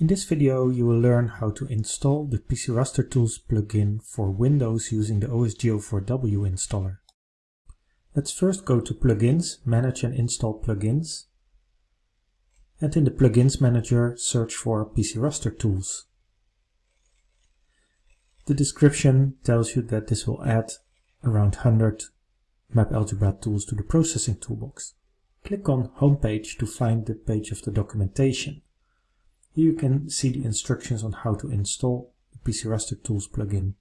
In this video you will learn how to install the PC Raster Tools plugin for Windows using the OSGeo4W installer. Let's first go to Plugins, Manage and Install Plugins. And in the Plugins Manager search for PC Raster Tools. The description tells you that this will add around 100 map algebra tools to the processing toolbox. Click on Homepage to find the page of the documentation. Here you can see the instructions on how to install the PC Raster Tools plugin.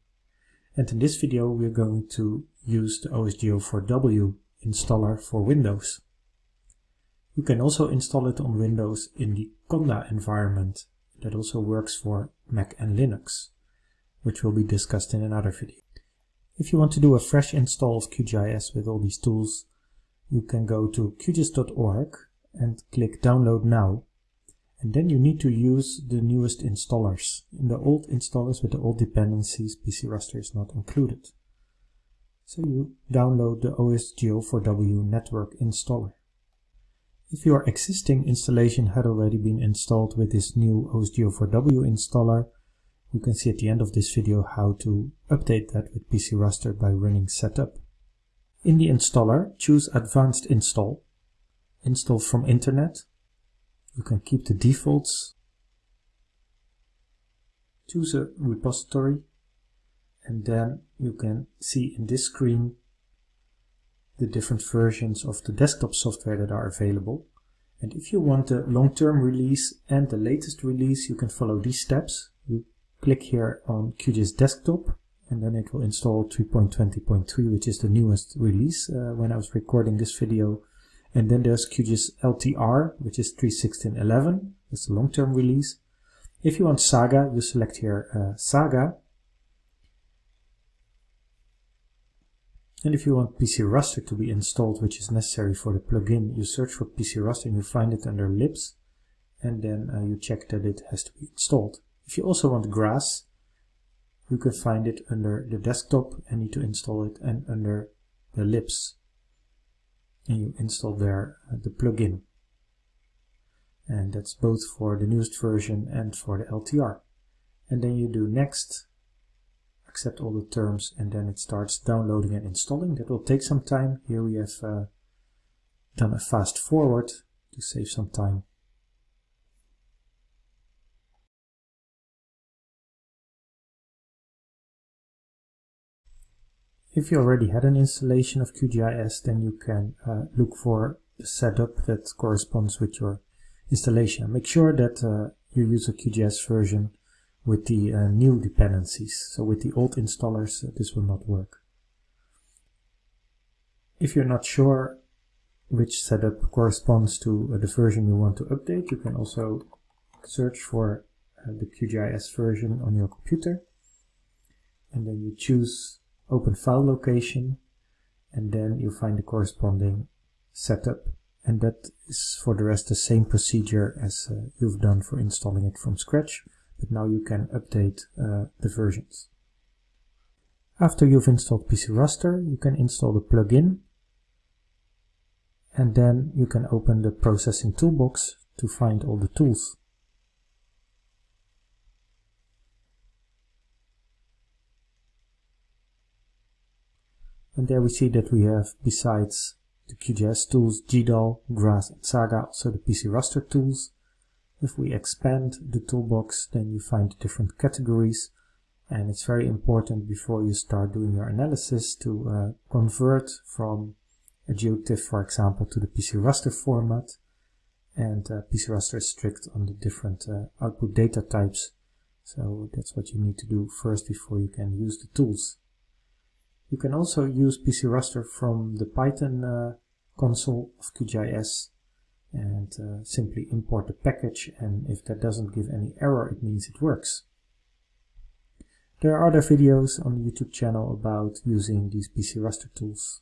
And in this video we are going to use the OSGeo4W installer for Windows. You can also install it on Windows in the Conda environment that also works for Mac and Linux, which will be discussed in another video. If you want to do a fresh install of QGIS with all these tools, you can go to qgis.org and click download now and then you need to use the newest installers. In the old installers with the old dependencies, PC Raster is not included. So you download the OSGeo4W network installer. If your existing installation had already been installed with this new OSGeo4W installer, you can see at the end of this video how to update that with PC Raster by running setup. In the installer, choose Advanced Install, Install from Internet, you can keep the defaults. Choose a repository and then you can see in this screen the different versions of the desktop software that are available. And if you want the long-term release and the latest release, you can follow these steps. You click here on QGIS Desktop and then it will install 3.20.3, which is the newest release uh, when I was recording this video. And then there's QGIS LTR, which is 3.16.11. It's a long-term release. If you want Saga, you select here uh, Saga. And if you want PC Raster to be installed, which is necessary for the plugin, you search for PC Raster and you find it under libs. And then uh, you check that it has to be installed. If you also want GRASS, you can find it under the desktop and need to install it and under the libs and you install there uh, the plugin. And that's both for the newest version and for the LTR. And then you do next, accept all the terms, and then it starts downloading and installing. That will take some time. Here we have uh, done a fast forward to save some time. If you already had an installation of QGIS, then you can uh, look for a setup that corresponds with your installation. Make sure that uh, you use a QGIS version with the uh, new dependencies. So with the old installers, uh, this will not work. If you're not sure which setup corresponds to uh, the version you want to update, you can also search for uh, the QGIS version on your computer. And then you choose open file location and then you find the corresponding setup and that is for the rest the same procedure as uh, you've done for installing it from scratch but now you can update uh, the versions. After you've installed PC Raster you can install the plugin and then you can open the processing toolbox to find all the tools. And there we see that we have, besides the QGIS tools, GDAL, GRASS and Saga, also the PC Raster tools. If we expand the toolbox, then you find different categories. And it's very important before you start doing your analysis to uh, convert from a GeoTIFF, for example, to the PC Raster format. And uh, PC Raster is strict on the different uh, output data types. So that's what you need to do first before you can use the tools. You can also use PC Raster from the Python uh, console of QGIS and uh, simply import the package and if that doesn't give any error it means it works. There are other videos on the YouTube channel about using these PC Raster tools.